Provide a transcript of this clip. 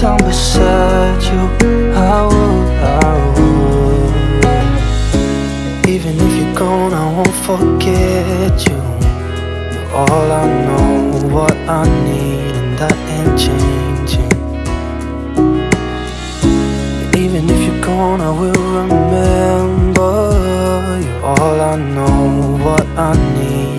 down beside you I would, I would Even if you're gone, I won't forget you. You're all I know, what I need And that ain't changing. Even if you're gone, I will remember You're all I know, what I need.